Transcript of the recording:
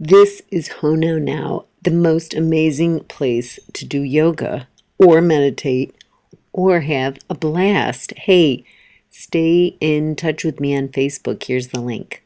This is Hono Now, the most amazing place to do yoga or meditate or have a blast. Hey, stay in touch with me on Facebook. Here's the link.